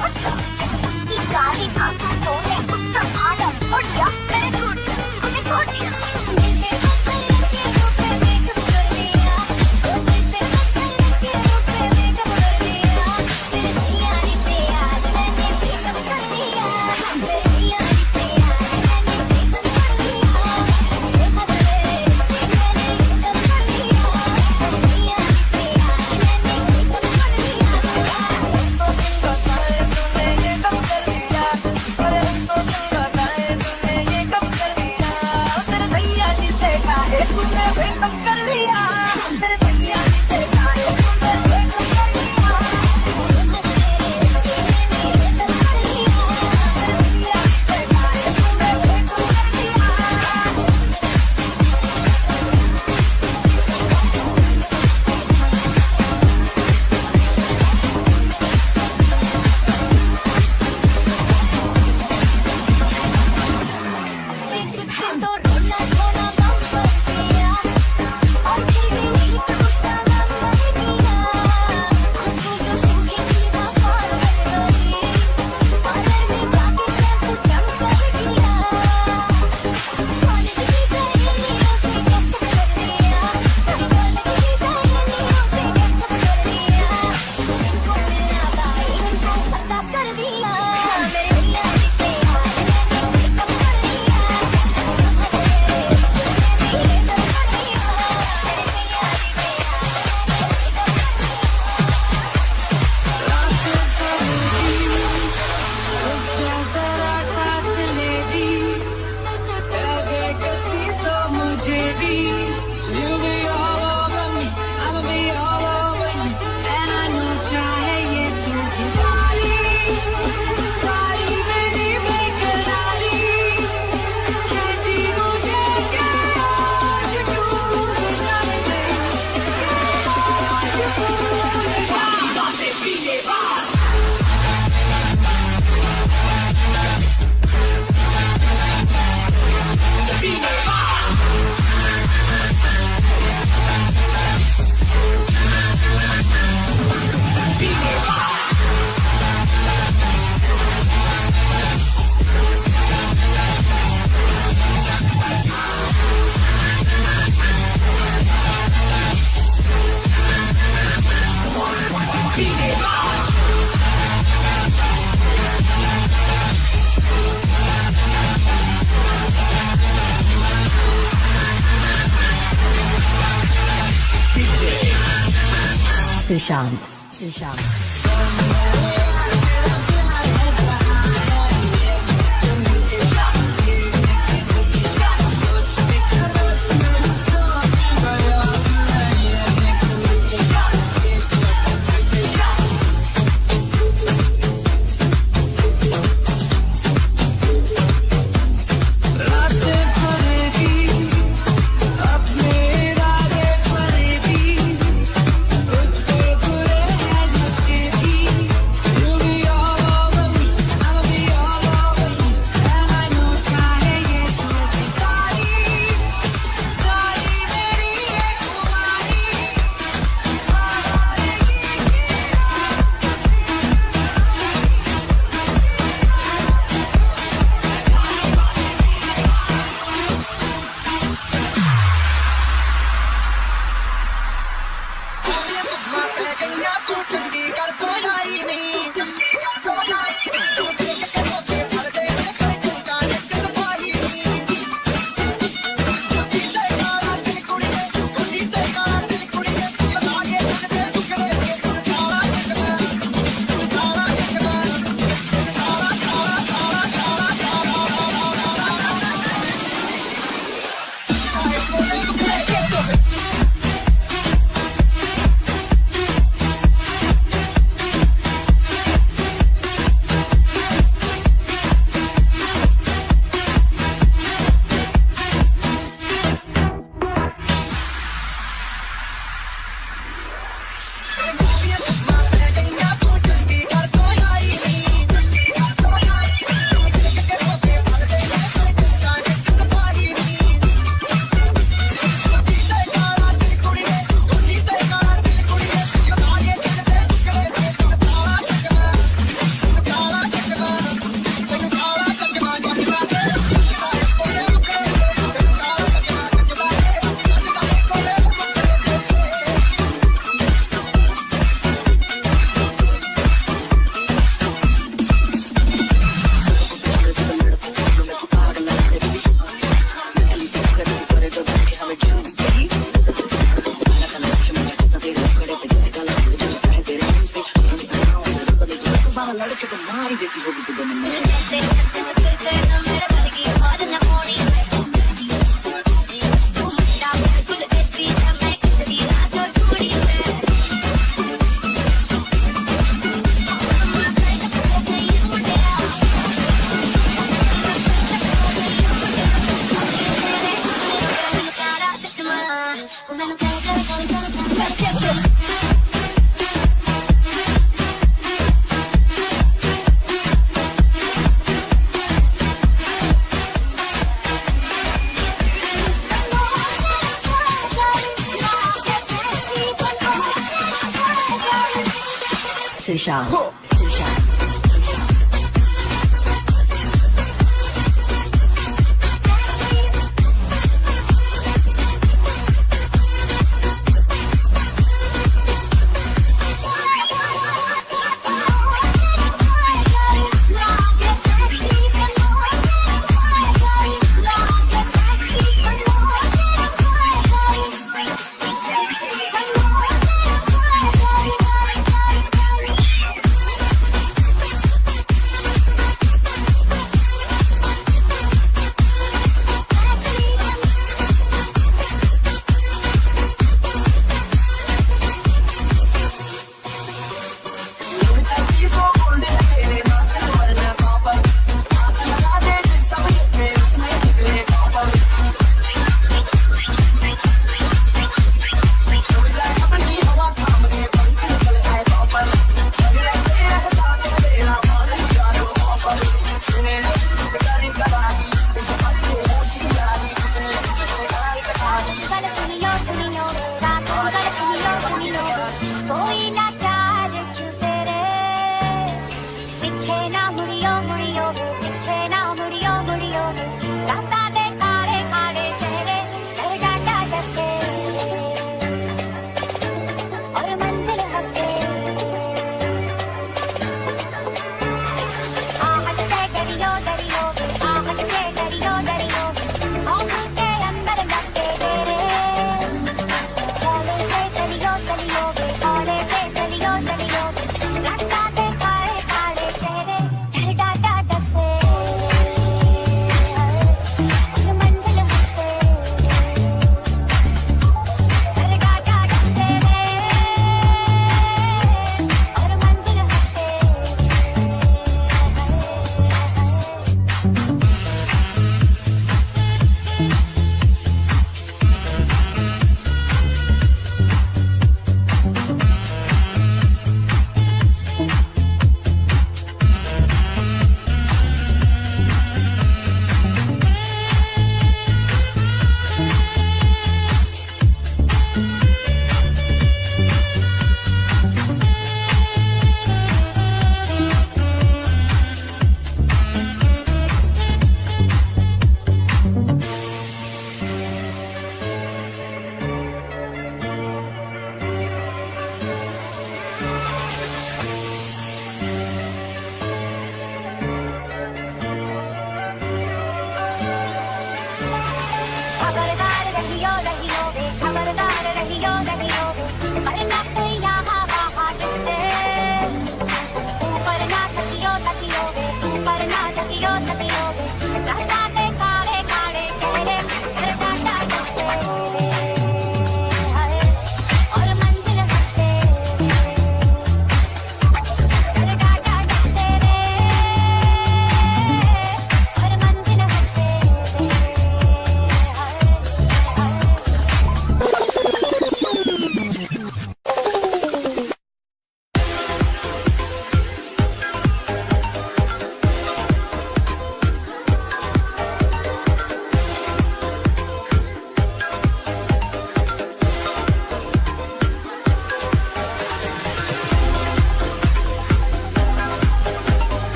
What? 自上，自。上 लड़के तो मार ही देती होगी तू बने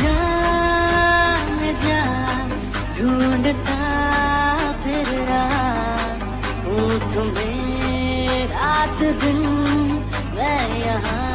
जान फिर वो तुम्हें रात दिन मैं यहाँ।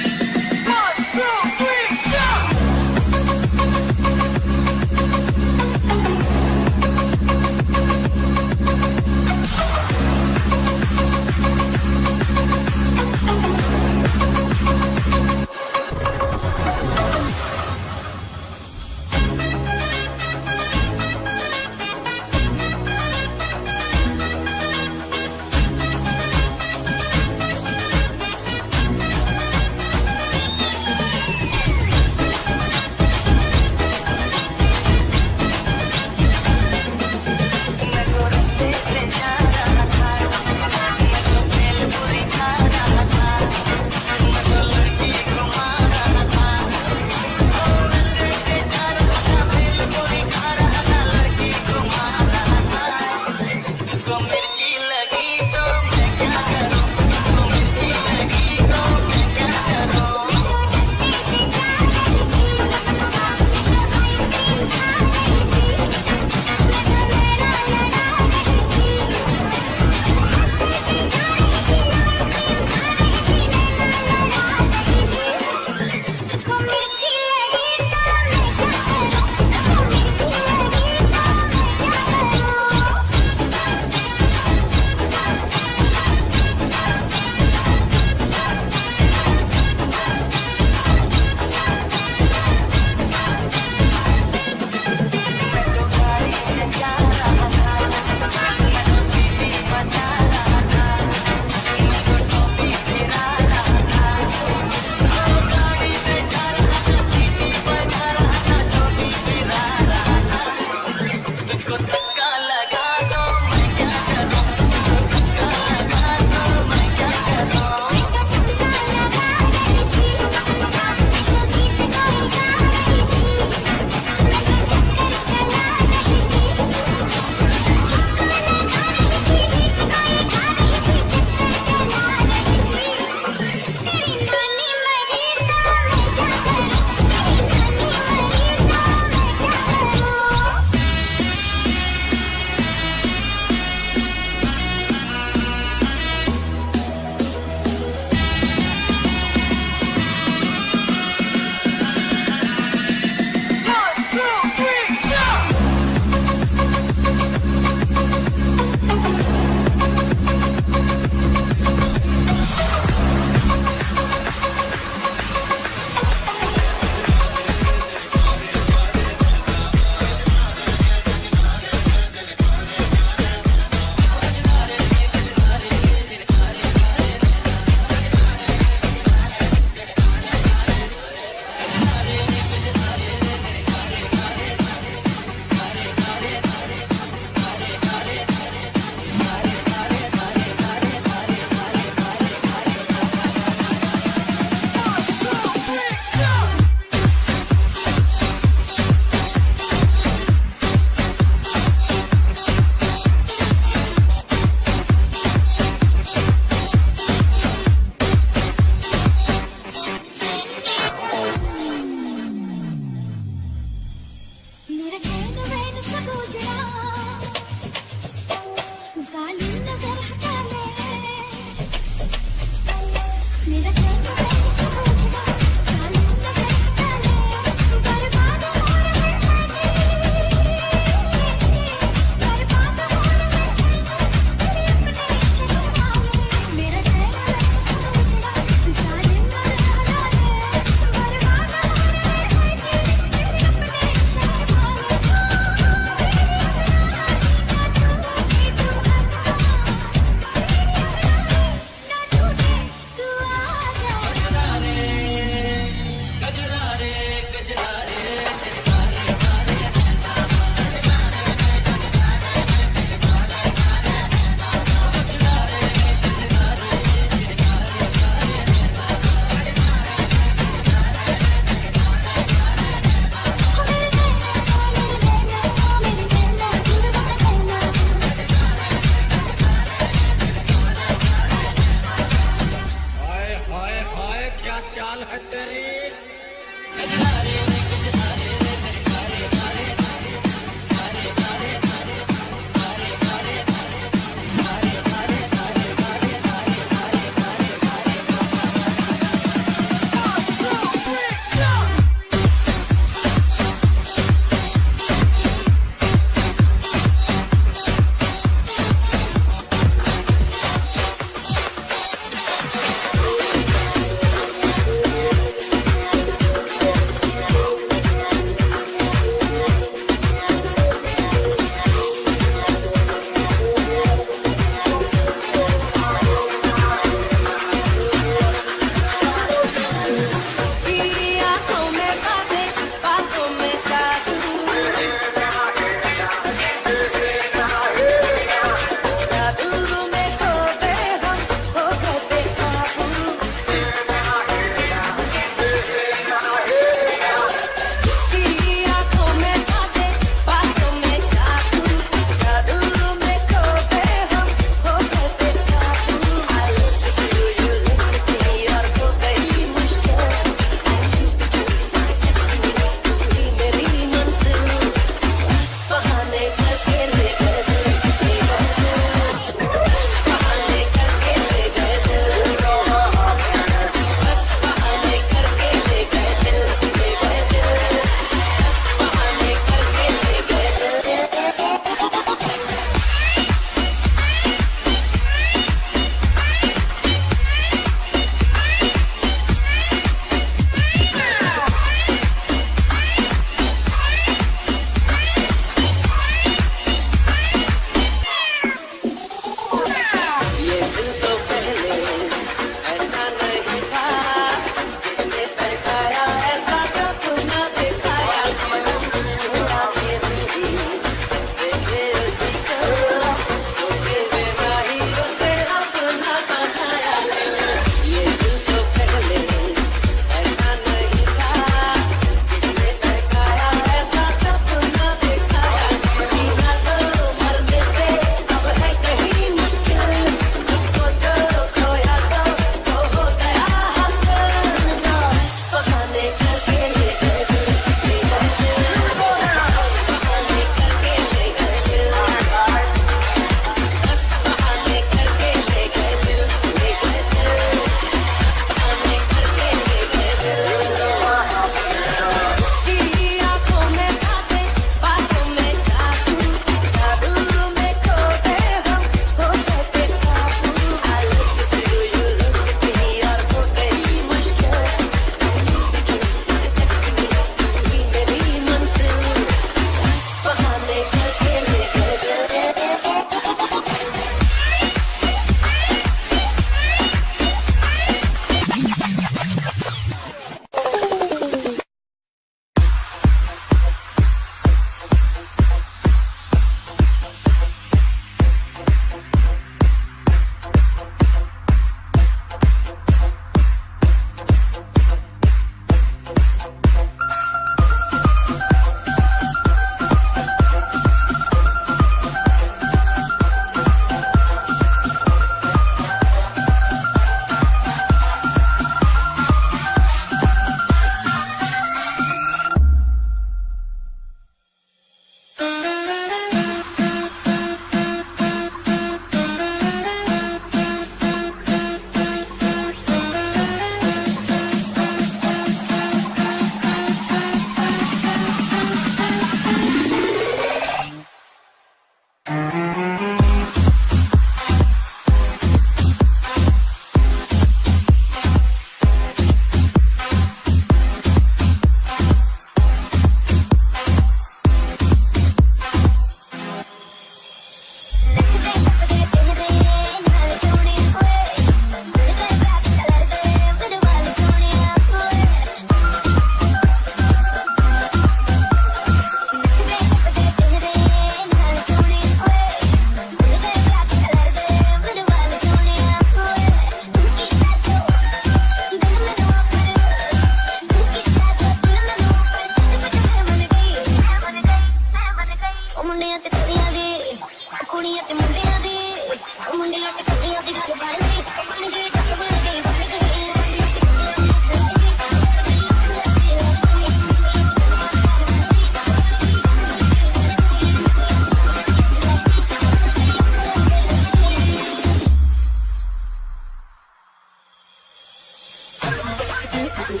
Thank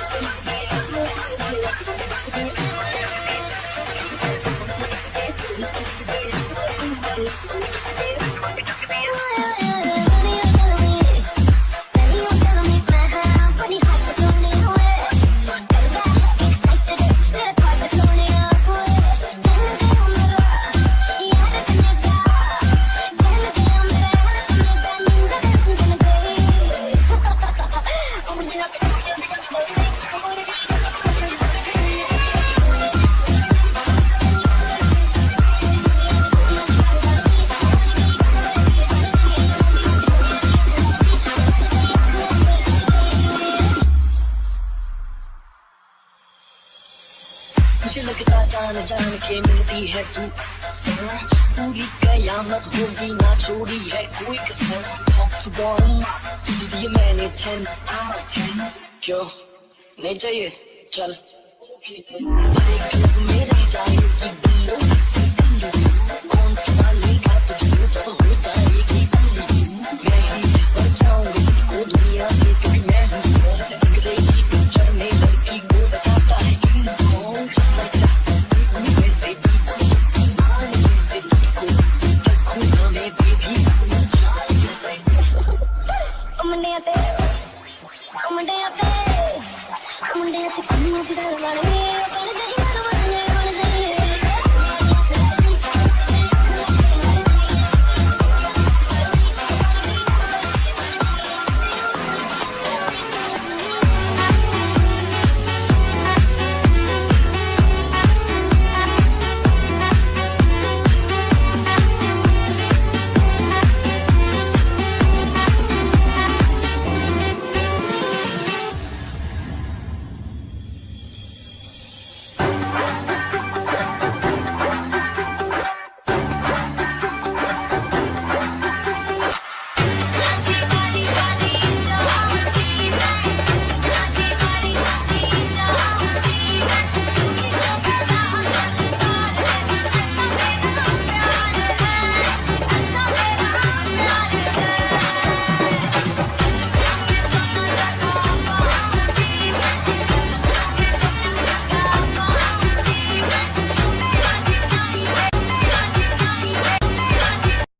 you. पूरी कयामत होगी ना चोरी है। कोई कसम top to bottom? तुझे दिए मैंने टेन आउट ऑफ़ टेन क्यों? नहीं चाहिए? चल। सारे मेरे जाए कि जाएगी। बिल्लो